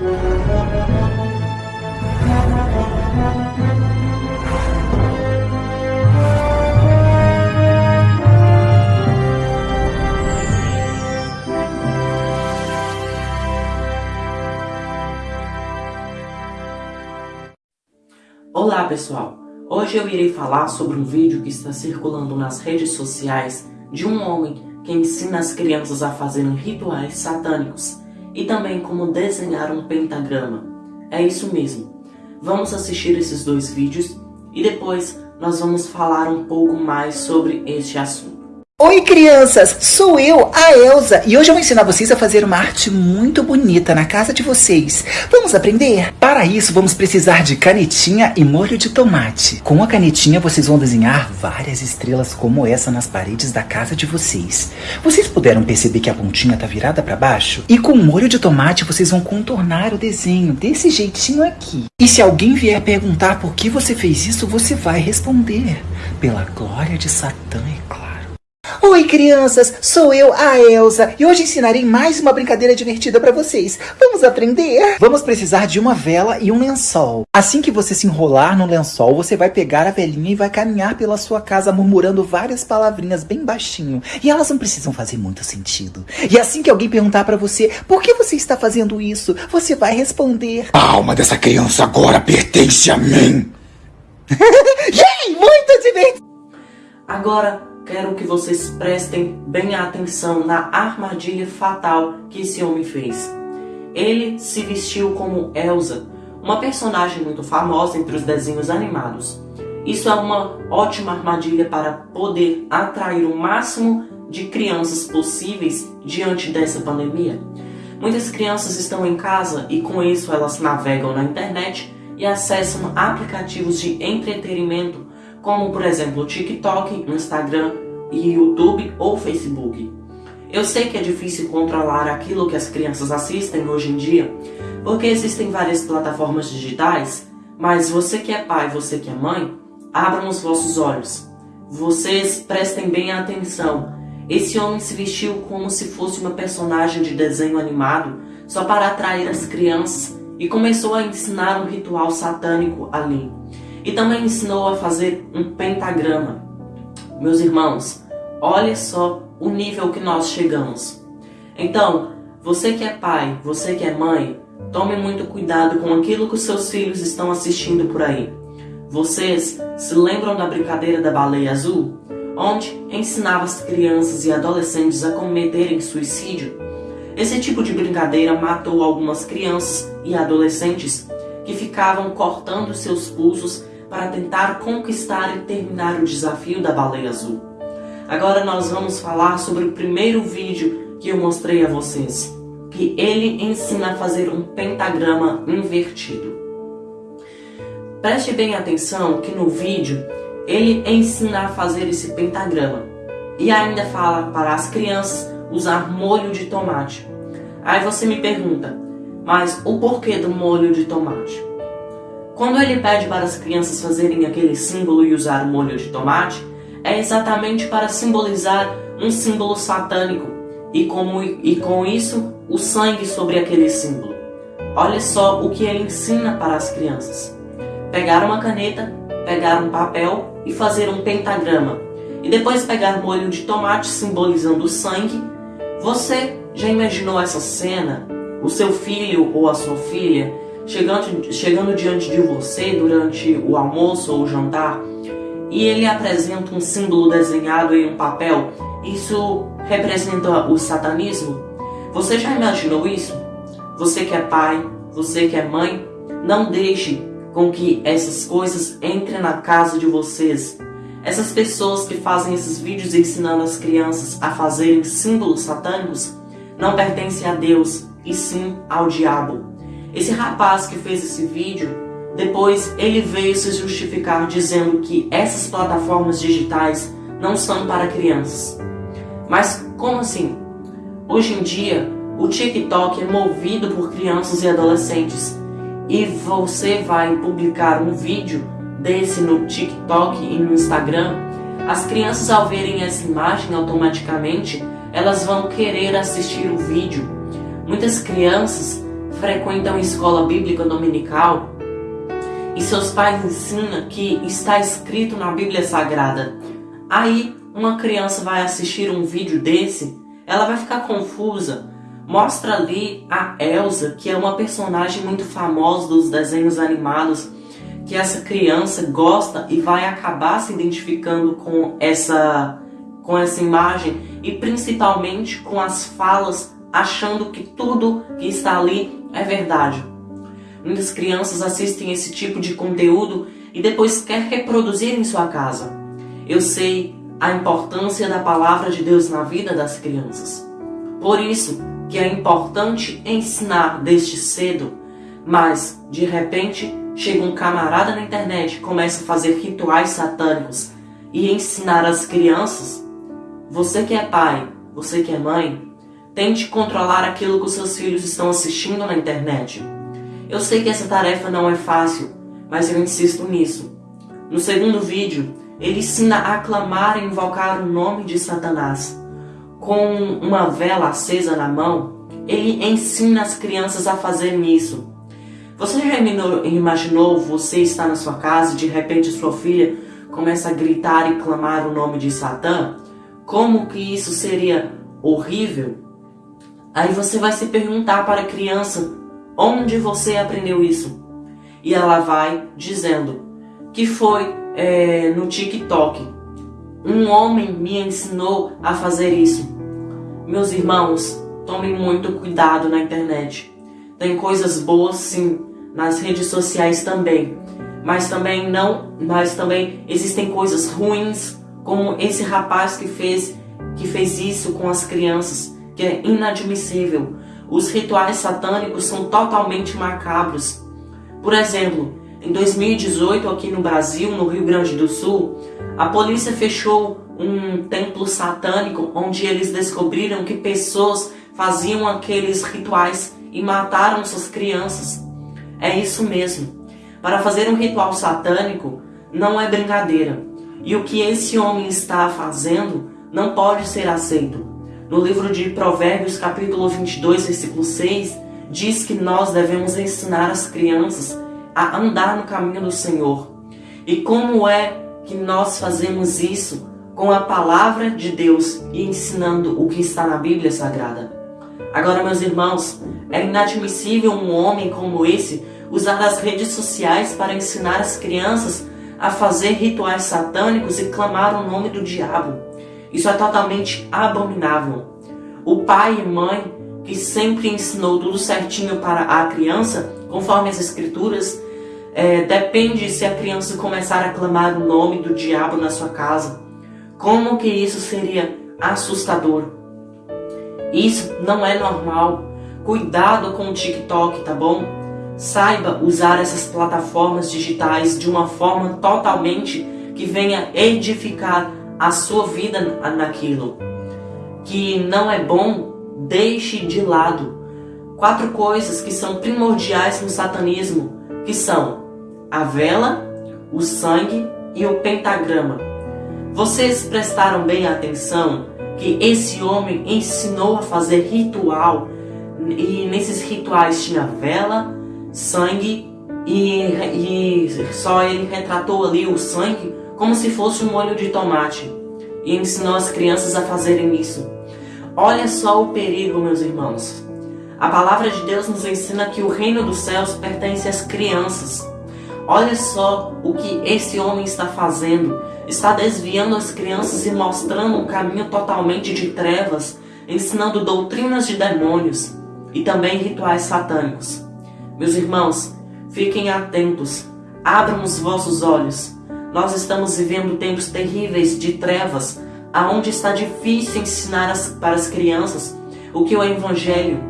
Olá pessoal, hoje eu irei falar sobre um vídeo que está circulando nas redes sociais de um homem que ensina as crianças a fazerem rituais satânicos e também como desenhar um pentagrama. É isso mesmo, vamos assistir esses dois vídeos e depois nós vamos falar um pouco mais sobre este assunto. Oi crianças, sou eu, a Elsa, e hoje eu vou ensinar vocês a fazer uma arte muito bonita na casa de vocês. Vamos aprender? Para isso vamos precisar de canetinha e molho de tomate. Com a canetinha vocês vão desenhar várias estrelas como essa nas paredes da casa de vocês. Vocês puderam perceber que a pontinha está virada para baixo? E com o molho de tomate vocês vão contornar o desenho desse jeitinho aqui. E se alguém vier perguntar por que você fez isso, você vai responder. Pela glória de Satã, é claro. Oi crianças, sou eu, a Elsa, e hoje ensinarei mais uma brincadeira divertida para vocês. Vamos aprender? Vamos precisar de uma vela e um lençol. Assim que você se enrolar no lençol, você vai pegar a velinha e vai caminhar pela sua casa murmurando várias palavrinhas bem baixinho. E elas não precisam fazer muito sentido. E assim que alguém perguntar para você, por que você está fazendo isso? Você vai responder, a alma dessa criança agora pertence a mim. Yay, muito divertido! Agora, quero que vocês prestem bem atenção na armadilha fatal que esse homem fez. Ele se vestiu como Elsa, uma personagem muito famosa entre os desenhos animados. Isso é uma ótima armadilha para poder atrair o máximo de crianças possíveis diante dessa pandemia. Muitas crianças estão em casa e com isso elas navegam na internet e acessam aplicativos de entretenimento como por exemplo o TikTok, Instagram, YouTube ou Facebook. Eu sei que é difícil controlar aquilo que as crianças assistem hoje em dia, porque existem várias plataformas digitais, mas você que é pai, você que é mãe, abram os vossos olhos. Vocês prestem bem atenção. Esse homem se vestiu como se fosse uma personagem de desenho animado só para atrair as crianças e começou a ensinar um ritual satânico ali. E também ensinou a fazer um pentagrama. Meus irmãos, olha só o nível que nós chegamos. Então, você que é pai, você que é mãe, tome muito cuidado com aquilo que os seus filhos estão assistindo por aí. Vocês se lembram da brincadeira da baleia azul? Onde ensinava as crianças e adolescentes a cometerem suicídio? Esse tipo de brincadeira matou algumas crianças e adolescentes que ficavam cortando seus pulsos para tentar conquistar e terminar o desafio da baleia azul. Agora nós vamos falar sobre o primeiro vídeo que eu mostrei a vocês, que ele ensina a fazer um pentagrama invertido. Preste bem atenção que no vídeo ele ensina a fazer esse pentagrama e ainda fala para as crianças usar molho de tomate. Aí você me pergunta, mas o porquê do molho de tomate? Quando ele pede para as crianças fazerem aquele símbolo e usar o molho de tomate, é exatamente para simbolizar um símbolo satânico e, como, e com isso o sangue sobre aquele símbolo. Olha só o que ele ensina para as crianças. Pegar uma caneta, pegar um papel e fazer um pentagrama. E depois pegar molho de tomate simbolizando o sangue. Você já imaginou essa cena? O seu filho ou a sua filha chegando, chegando diante de você durante o almoço ou o jantar e ele apresenta um símbolo desenhado em um papel, isso representa o satanismo? Você já imaginou isso? Você que é pai, você que é mãe, não deixe com que essas coisas entrem na casa de vocês. Essas pessoas que fazem esses vídeos ensinando as crianças a fazerem símbolos satânicos não pertencem a Deus, e sim ao diabo. Esse rapaz que fez esse vídeo, depois ele veio se justificar dizendo que essas plataformas digitais não são para crianças. Mas como assim? Hoje em dia, o TikTok é movido por crianças e adolescentes. E você vai publicar um vídeo desse no TikTok e no Instagram, as crianças ao verem essa imagem automaticamente, elas vão querer assistir o vídeo. Muitas crianças frequentam escola bíblica dominical e seus pais ensinam que está escrito na Bíblia Sagrada. Aí uma criança vai assistir um vídeo desse, ela vai ficar confusa. Mostra ali a Elsa, que é uma personagem muito famosa dos desenhos animados, que essa criança gosta e vai acabar se identificando com essa com essa imagem e principalmente com as falas, achando que tudo que está ali é verdade. Muitas crianças assistem esse tipo de conteúdo e depois quer reproduzir em sua casa. Eu sei a importância da palavra de Deus na vida das crianças. Por isso que é importante ensinar desde cedo, mas de repente chega um camarada na internet e começa a fazer rituais satânicos e ensinar as crianças. Você que é pai, você que é mãe, tente controlar aquilo que os seus filhos estão assistindo na internet. Eu sei que essa tarefa não é fácil, mas eu insisto nisso. No segundo vídeo, ele ensina a clamar e invocar o nome de Satanás. Com uma vela acesa na mão, ele ensina as crianças a fazerem isso. Você já imaginou você estar na sua casa e de repente sua filha começa a gritar e clamar o nome de Satã? Como que isso seria horrível? Aí você vai se perguntar para a criança Onde você aprendeu isso? E ela vai dizendo que foi é, no TikTok. Um homem me ensinou a fazer isso. Meus irmãos, tomem muito cuidado na internet. Tem coisas boas sim, nas redes sociais também. Mas também não, mas também existem coisas ruins, como esse rapaz que fez que fez isso com as crianças, que é inadmissível. Os rituais satânicos são totalmente macabros. Por exemplo, em 2018, aqui no Brasil, no Rio Grande do Sul, a polícia fechou um templo satânico onde eles descobriram que pessoas faziam aqueles rituais e mataram suas crianças. É isso mesmo. Para fazer um ritual satânico não é brincadeira. E o que esse homem está fazendo não pode ser aceito. No livro de Provérbios, capítulo 22, versículo 6, diz que nós devemos ensinar as crianças a andar no caminho do Senhor. E como é que nós fazemos isso com a palavra de Deus e ensinando o que está na Bíblia Sagrada? Agora, meus irmãos, é inadmissível um homem como esse usar as redes sociais para ensinar as crianças a fazer rituais satânicos e clamar o nome do diabo. Isso é totalmente abominável. O pai e mãe que sempre ensinou tudo certinho para a criança, conforme as escrituras, é, depende se a criança começar a clamar o nome do diabo na sua casa. Como que isso seria assustador? Isso não é normal. Cuidado com o TikTok, tá bom? Saiba usar essas plataformas digitais de uma forma totalmente que venha edificar a sua vida naquilo. Que não é bom, deixe de lado. Quatro coisas que são primordiais no satanismo, que são a vela, o sangue e o pentagrama. Vocês prestaram bem atenção que esse homem ensinou a fazer ritual e nesses rituais tinha vela, sangue e, e só ele retratou ali o sangue como se fosse um molho de tomate, e ensinou as crianças a fazerem isso. Olha só o perigo, meus irmãos. A palavra de Deus nos ensina que o reino dos céus pertence às crianças. Olha só o que esse homem está fazendo. Está desviando as crianças e mostrando um caminho totalmente de trevas, ensinando doutrinas de demônios e também rituais satânicos. Meus irmãos, fiquem atentos, abram os vossos olhos nós estamos vivendo tempos terríveis de trevas, aonde está difícil ensinar as, para as crianças o que é o Evangelho,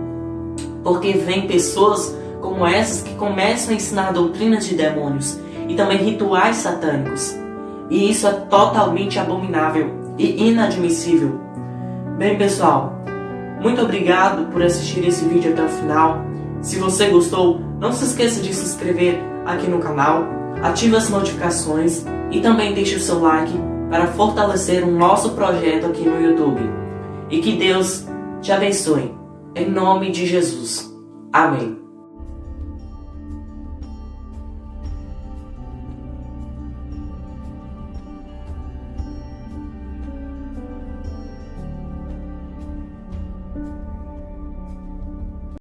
porque vem pessoas como essas que começam a ensinar doutrinas de demônios e também rituais satânicos. E isso é totalmente abominável e inadmissível. Bem, pessoal, muito obrigado por assistir esse vídeo até o final. Se você gostou, não se esqueça de se inscrever aqui no canal ative as notificações e também deixe o seu like para fortalecer o nosso projeto aqui no YouTube. E que Deus te abençoe. Em nome de Jesus. Amém.